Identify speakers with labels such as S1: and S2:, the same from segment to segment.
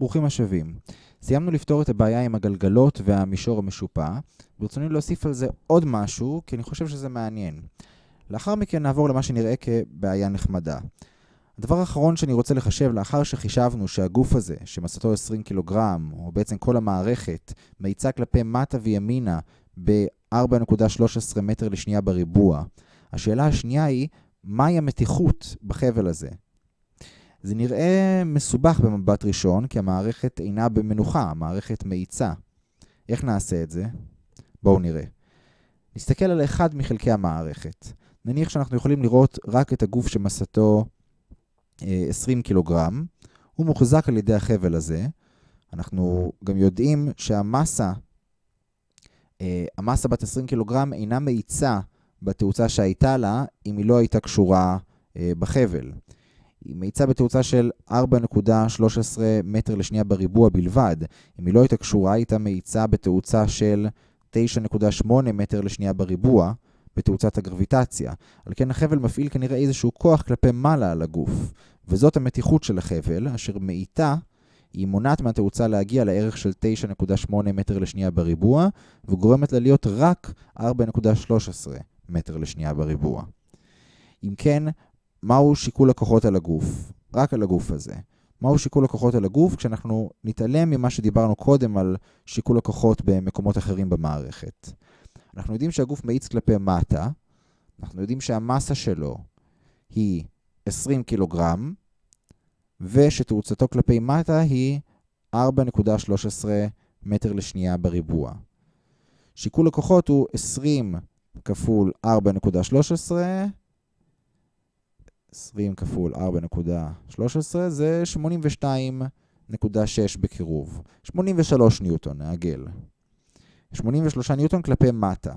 S1: ברוכים השבים. סיימנו לפתור את הבעיה עם הגלגלות והמישור המשופע, ברצוני להוסיף על זה עוד משהו, כי אני חושב שזה מעניין. לאחר מכן נעבור למה שנראה כבעיה נחמדה. הדבר האחרון שאני רוצה לחשב, לאחר שחישבנו שהגוף הזה, שמסתו 20 קילוגרם, או בעצם כל המערכת, מאיצה כלפי מטה וימינה ב-4.13 מטר לשנייה בריבוע, השאלה השנייה היא, מהי המתיחות בחבל הזה? זה נראה מסובך במבט ראשון, כי המערכת אינה במנוחה, המערכת מאיצה. איך נעשה את זה? בואו נראה. נסתכל על אחד מחלקי המערכת. נניח שאנחנו יכולים לראות רק את הגוף שמסתו 20 קילוגרם. הוא מוחזק על ידי החבל הזה. אנחנו גם יודעים שהמסה, המסה בת 20 קילוגרם אינה מאיצה בתאוצה שהייתה לה, אם היא לא הייתה קשורה בחבל. היא מאיצה בתאוצה של 4.13 מטר לשנייה בריבוע בלבד. אם היא לא הייתה קשורה, היא הייתה מאיצה בתאוצה של 9.8 מטר לשנייה בריבוע בתאוצת הגרביטציה. על כן החבל מפעיל כנראה איזשהו כוח כלפי מעלה על הגוף, וזאת המתיחות של החבל, אשר מאיתה היא מונעת מהתאוצה להגיע לערך של 9.8 מטר לשנייה בריבוע, וגורמת לה להיות רק 4.13 מטר לשנייה בריבוע. אם כן, מהו שיקול הכוחות על הגוף? רק על הגוף הזה. מהו שיקול הכוחות על הגוף כשאנחנו נתעלם ממה שדיברנו קודם על שיקול הכוחות במקומות אחרים במערכת. אנחנו יודעים שהגוף מאיץ כלפי מטה, אנחנו יודעים שהמסה שלו היא 20 קילוגרם, ושתאוצתו כלפי מטה היא 4.13 מטר לשנייה בריבוע. שיקול הכוחות הוא 20 כפול 4.13, 20 כפול 4.13 זה 82.6 בקירוב. 83 ניוטון, נעגל. 83 ניוטון כלפי מטה.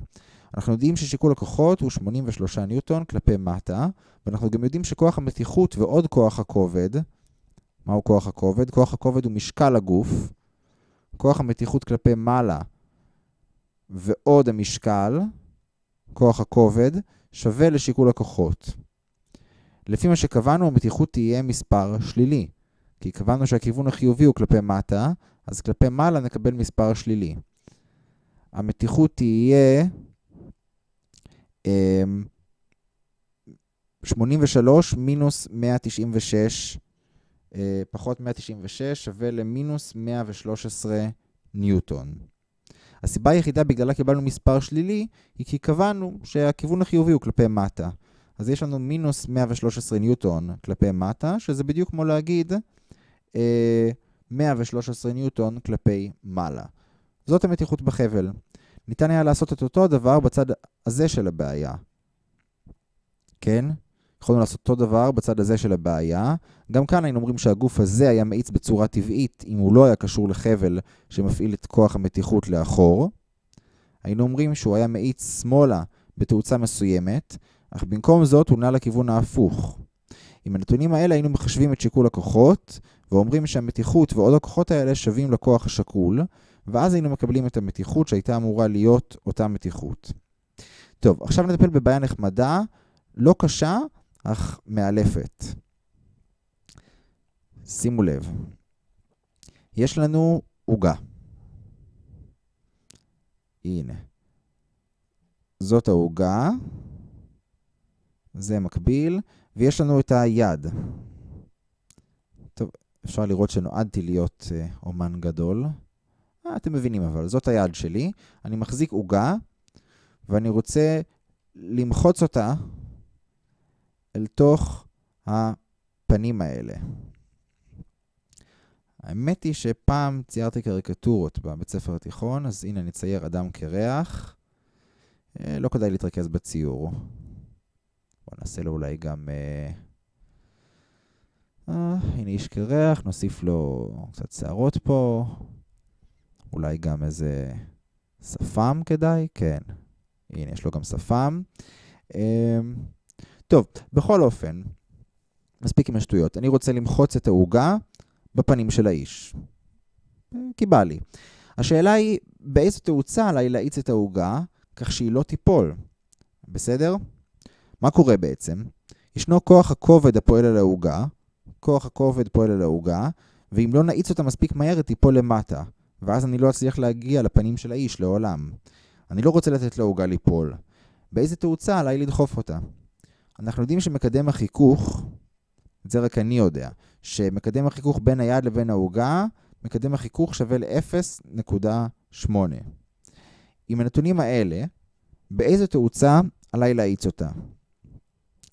S1: אנחנו יודעים ששיקול הכוחות הוא 83 ניוטון כלפי מטה, ואנחנו גם יודעים שכוח המתיחות ועוד כוח הכובד, מהו כוח הכובד? כוח הכובד הוא משקל הגוף, כוח המתיחות כלפי מעלה ועוד המשקל, כוח הכובד, שווה לשיקול הכוחות. לפי מה שקבענו, המתיחות תהיה מספר שלילי. כי קבענו שהכיוון החיובי הוא כלפי מטה, אז כלפי מעלה נקבל מספר שלילי. המתיחות תהיה 83 מינוס 196 פחות 196 שווה למינוס 113 ניוטון. הסיבה היחידה בגללה קיבלנו מספר שלילי היא כי קבענו שהכיוון החיובי הוא כלפי מטה. אז יש לנו מינוס 113 ניוטון כלפי מטה, שזה בדיוק כמו להגיד אה, 113 ניוטון כלפי מעלה. זאת המתיחות בחבל. ניתן היה לעשות את אותו הדבר בצד הזה של הבעיה. כן? יכולנו לעשות אותו דבר בצד הזה של הבעיה. גם כאן היינו אומרים שהגוף הזה היה מאיץ בצורה טבעית אם הוא לא היה קשור לחבל שמפעיל את כוח המתיחות לאחור. היינו אומרים שהוא היה מאיץ שמאלה בתאוצה מסוימת, אך במקום זאת הוא נע לכיוון ההפוך. עם הנתונים האלה היינו מחשבים את שיקול הכוחות, ואומרים שהמתיחות ועוד הכוחות האלה שווים לכוח השקול, ואז היינו מקבלים את המתיחות שהייתה אמורה להיות אותה מתיחות. טוב, עכשיו נטפל בבעיה נחמדה, לא קשה, אך מאלפת. שימו לב, יש לנו עוגה. הנה. זאת העוגה, זה מקביל, ויש לנו את היד. טוב, אפשר לראות שנועדתי להיות uh, אומן גדול. אה, אתם מבינים אבל, זאת היד שלי. אני מחזיק עוגה, ואני רוצה למחוץ אותה אל תוך הפנים האלה. האמת היא שפעם ציירתי קריקטורות בבית ספר התיכון, אז הנה אני צייר אדם קרח. אה, לא כדאי להתרכז בציור. בואו נעשה לו אולי גם... אה, אה, הנה איש קרח, נוסיף לו קצת שערות פה. אולי גם איזה שפם כדאי? כן. הנה, יש לו גם שפם. אה, טוב, בכל אופן, מספיק עם השטויות. אני רוצה למחוץ את העוגה בפנים של האיש. כי בא לי. השאלה היא, באיזו תאוצה עליי להאיץ את העוגה, כך שהיא לא תיפול. בסדר? מה קורה בעצם? ישנו כוח הכובד הפועל על העוגה, כוח הכובד פועל על העוגה, ואם לא נאיץ אותה מספיק מהר, היא תיפול למטה, ואז אני לא אצליח להגיע לפנים של האיש לעולם. אני לא רוצה לתת לעוגה ליפול. באיזה תאוצה עליי לדחוף אותה? אנחנו יודעים שמקדם החיכוך, את זה רק אני יודע, שמקדם החיכוך בין היד לבין העוגה, מקדם החיכוך שווה ל-0.8. עם הנתונים האלה, באיזה תאוצה עליי להאיץ אותה?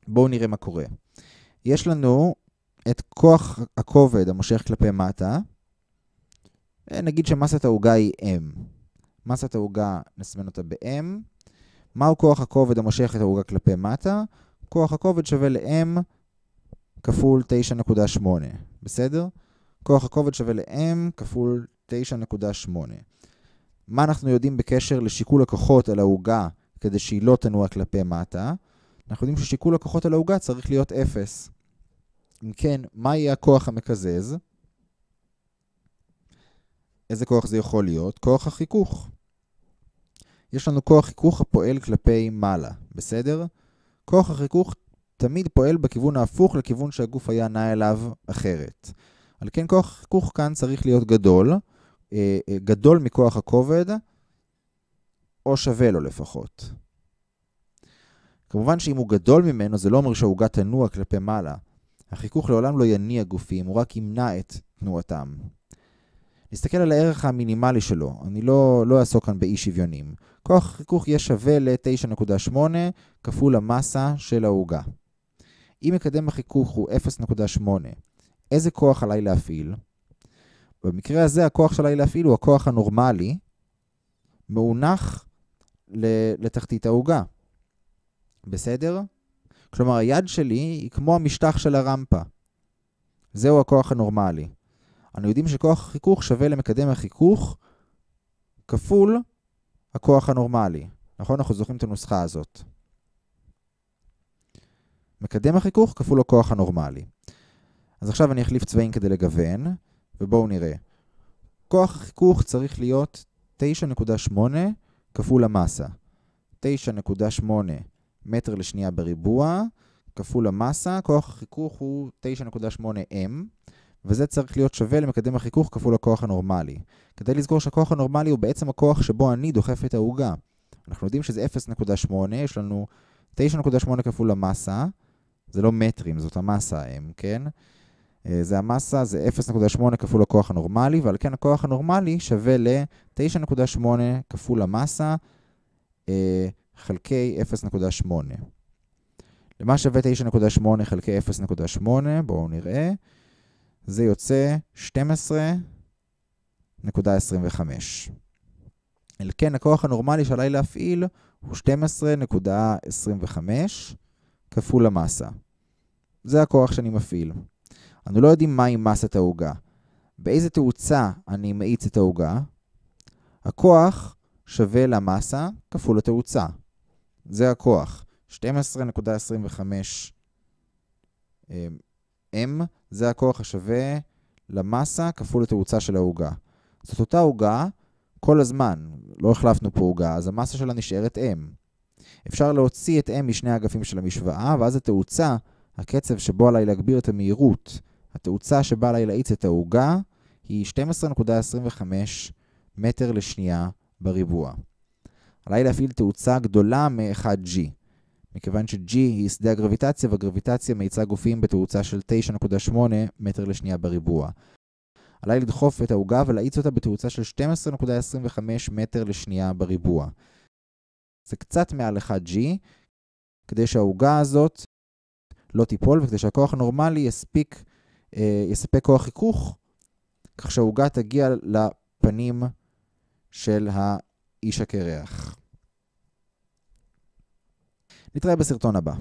S1: בואו נראה מה קורה. יש לנו את כוח הכובד המושך כלפי מטה, אה, נגיד שמסת העוגה היא M. מסת העוגה, נסמן אותה ב-M. מהו כוח הכובד המושך את העוגה כלפי מטה? כוח הכובד שווה ל-M כפול 9.8, בסדר? כוח הכובד שווה ל-M כפול 9.8. מה אנחנו יודעים בקשר לשיקול הכוחות על העוגה כדי שהיא לא תנוע כלפי מטה? אנחנו יודעים ששיקול הכוחות על העוגה צריך להיות 0. אם כן, מה יהיה הכוח המקזז? איזה כוח זה יכול להיות? כוח החיכוך. יש לנו כוח חיכוך הפועל כלפי מעלה, בסדר? כוח החיכוך תמיד פועל בכיוון ההפוך לכיוון שהגוף היה נע אליו אחרת. על כן כוח החיכוך כאן צריך להיות גדול, אה, אה, גדול מכוח הכובד, או שווה לו לפחות. כמובן שאם הוא גדול ממנו, זה לא אומר שהעוגה תנוע כלפי מעלה. החיכוך לעולם לא יניע גופים, הוא רק ימנע את תנועתם. נסתכל על הערך המינימלי שלו, אני לא, לא אעסוק כאן באי שוויונים. כוח החיכוך יהיה שווה ל-9.8 כפול המסה של העוגה. אם מקדם החיכוך הוא 0.8, איזה כוח עליי להפעיל? במקרה הזה הכוח שעליי להפעיל הוא הכוח הנורמלי, מאונח לתחתית העוגה. בסדר? כלומר, היד שלי היא כמו המשטח של הרמפה. זהו הכוח הנורמלי. אנו יודעים שכוח החיכוך שווה למקדם החיכוך כפול הכוח הנורמלי. נכון? אנחנו זוכרים את הנוסחה הזאת. מקדם החיכוך כפול הכוח הנורמלי. אז עכשיו אני אחליף צבעים כדי לגוון, ובואו נראה. כוח החיכוך צריך להיות 9.8 כפול המסה. 9.8 מטר לשנייה בריבוע, כפול המסה, כוח החיכוך הוא 9.8M, וזה צריך להיות שווה למקדם החיכוך כפול הכוח הנורמלי. כדי לזכור שהכוח הנורמלי הוא בעצם הכוח שבו אני דוחף את העוגה. אנחנו יודעים שזה 0.8, יש לנו 9.8 כפול המסה, זה לא מטרים, זאת המסה M, כן? אה, זה המסה, זה 0.8 כפול הכוח הנורמלי, ועל כן הכוח הנורמלי שווה ל-9.8 כפול המסה אה, חלקי 0.8. למה שווה 9.8 חלקי 0.8? בואו נראה. זה יוצא 12.25. אל כן, הכוח הנורמלי שעליי להפעיל הוא 12.25 כפול המסה. זה הכוח שאני מפעיל. אנו לא יודעים מהי מסת העוגה. באיזה תאוצה אני מאיץ את העוגה? הכוח שווה למסה כפול התאוצה. זה הכוח. 12.25 M זה הכוח השווה למסה כפול התאוצה של העוגה. זאת אותה עוגה כל הזמן, לא החלפנו פה עוגה, אז המסה שלה נשארת M. אפשר להוציא את M משני האגפים של המשוואה, ואז התאוצה, הקצב שבו עליי להגביר את המהירות, התאוצה שבה עליי להאיץ את העוגה, היא 12.25 מטר לשנייה בריבוע. עליי להפעיל תאוצה גדולה מ-1G. מכיוון ש-G היא שדה הגרביטציה, והגרביטציה מאיצה גופים בתאוצה של 9.8 מטר לשנייה בריבוע. עליי לדחוף את העוגה ולהאיץ אותה בתאוצה של 12.25 מטר לשנייה בריבוע. זה קצת מעל 1G, כדי שהעוגה הזאת לא תיפול, וכדי שהכוח הנורמלי יספיק, אה, יספק כוח חיכוך, כך שהעוגה תגיע לפנים של האיש הקרח. נתראה בסרטון הבא.